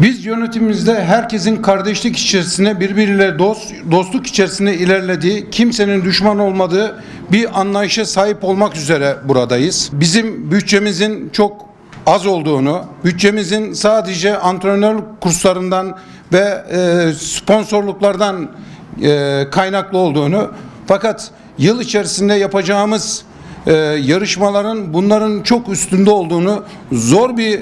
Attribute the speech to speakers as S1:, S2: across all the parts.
S1: Biz yönetimimizde herkesin kardeşlik içerisinde birbiriyle dost, dostluk içerisinde ilerlediği, kimsenin düşman olmadığı bir anlayışa sahip olmak üzere buradayız. Bizim bütçemizin çok az olduğunu, bütçemizin sadece antrenör kurslarından ve e, sponsorluklardan e, kaynaklı olduğunu fakat yıl içerisinde yapacağımız e, yarışmaların bunların çok üstünde olduğunu zor bir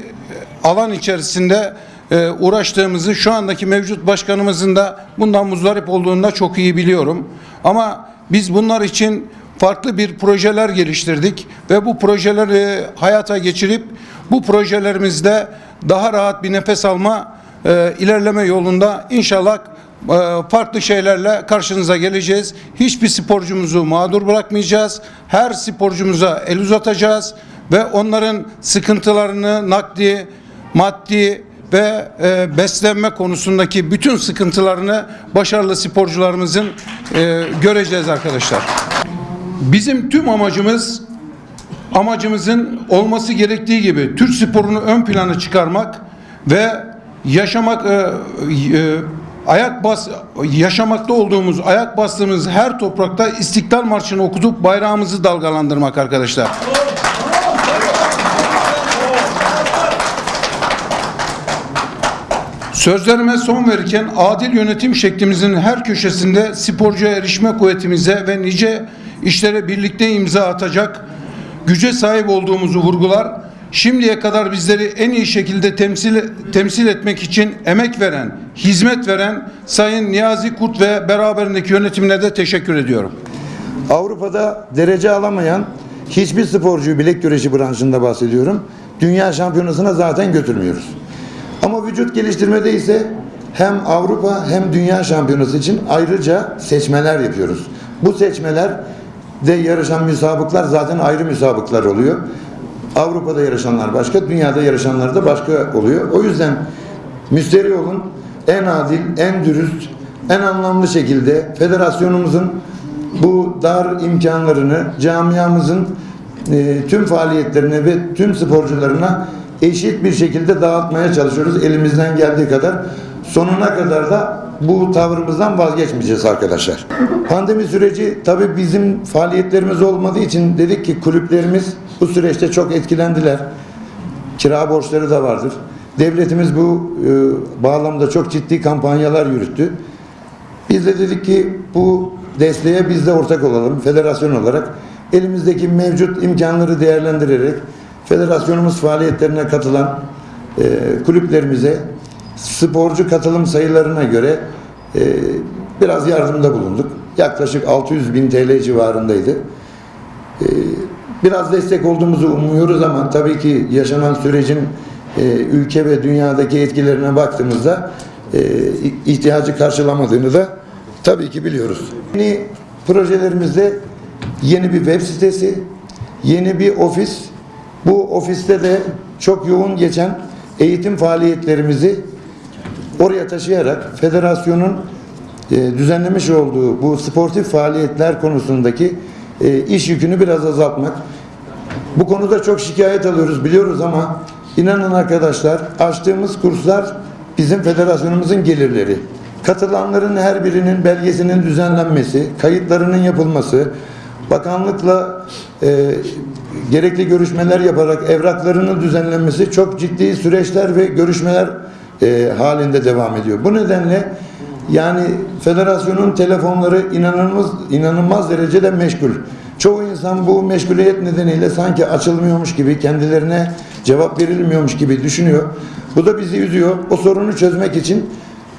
S1: alan içerisinde e, uğraştığımızı şu andaki mevcut başkanımızın da bundan muzdarip olduğunu da çok iyi biliyorum. Ama biz bunlar için farklı bir projeler geliştirdik ve bu projeleri hayata geçirip bu projelerimizde daha rahat bir nefes alma e, ilerleme yolunda inşallah e, farklı şeylerle karşınıza geleceğiz. Hiçbir sporcumuzu mağdur bırakmayacağız. Her sporcumuza el uzatacağız ve onların sıkıntılarını nakdi, maddi ve e, beslenme konusundaki bütün sıkıntılarını başarılı sporcularımızın e, göreceğiz arkadaşlar. Bizim tüm amacımız amacımızın olması gerektiği gibi Türk sporunu ön plana çıkarmak ve yaşamak e, e, ayak bas yaşamakta olduğumuz ayak bastığımız her toprakta İstiklal Marşı'nı okutup bayrağımızı dalgalandırmak arkadaşlar. Sözlerime son verirken adil yönetim şeklimizin her köşesinde sporcuya erişme kuvvetimize ve nice işlere birlikte imza atacak güce sahip olduğumuzu vurgular. Şimdiye kadar bizleri en iyi şekilde temsil temsil etmek için emek veren, hizmet veren Sayın Niyazi Kurt ve beraberindeki yönetimine de teşekkür ediyorum.
S2: Avrupa'da derece alamayan hiçbir sporcuyu bilek güreşi branşında bahsediyorum. Dünya şampiyonasına zaten götürmüyoruz. Ama vücut geliştirmede ise hem Avrupa hem dünya şampiyonası için ayrıca seçmeler yapıyoruz. Bu seçmeler de yarışan müsabıklar zaten ayrı müsabıklar oluyor. Avrupa'da yarışanlar başka, dünyada yarışanlar da başka oluyor. O yüzden müsteri olun, en adil, en dürüst, en anlamlı şekilde federasyonumuzun bu dar imkanlarını camiamızın e, tüm faaliyetlerine ve tüm sporcularına eşit bir şekilde dağıtmaya çalışıyoruz elimizden geldiği kadar. Sonuna kadar da bu tavrımızdan vazgeçmeyeceğiz arkadaşlar. Pandemi süreci tabii bizim faaliyetlerimiz olmadığı için dedik ki kulüplerimiz bu süreçte çok etkilendiler. Kira borçları da vardır. Devletimiz bu e, bağlamda çok ciddi kampanyalar yürüttü. Biz de dedik ki bu desteğe biz de ortak olalım federasyon olarak. Elimizdeki mevcut imkanları değerlendirerek federasyonumuz faaliyetlerine katılan e, kulüplerimize sporcu katılım sayılarına göre e, biraz yardımda bulunduk. Yaklaşık 600 bin TL civarındaydı. E, biraz destek olduğumuzu umuyoruz ama tabii ki yaşanan sürecin e, ülke ve dünyadaki etkilerine baktığımızda e, ihtiyacı karşılamadığını da tabii ki biliyoruz. Yeni projelerimizde yeni bir web sitesi, yeni bir ofis. Ofiste de çok yoğun geçen eğitim faaliyetlerimizi oraya taşıyarak federasyonun e, düzenlemiş olduğu bu sportif faaliyetler konusundaki e, iş yükünü biraz azaltmak. Bu konuda çok şikayet alıyoruz biliyoruz ama inanın arkadaşlar açtığımız kurslar bizim federasyonumuzun gelirleri. Katılanların her birinin belgesinin düzenlenmesi, kayıtlarının yapılması, bakanlıkla e, gerekli görüşmeler yaparak evraklarının düzenlenmesi çok ciddi süreçler ve görüşmeler e, halinde devam ediyor. Bu nedenle yani federasyonun telefonları inanılmaz inanılmaz derecede meşgul. Çoğu insan bu meşguliyet nedeniyle sanki açılmıyormuş gibi, kendilerine cevap verilmiyormuş gibi düşünüyor. Bu da bizi üzüyor. O sorunu çözmek için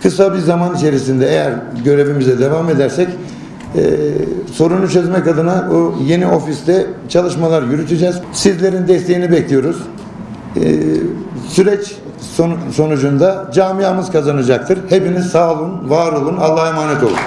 S2: kısa bir zaman içerisinde eğer görevimize devam edersek e, sorunu çözmek adına o yeni ofiste çalışmalar yürüteceğiz. Sizlerin desteğini bekliyoruz. E, süreç son- sonucunda camiamız kazanacaktır. Hepiniz sağ olun, var olun, Allah'a emanet olun.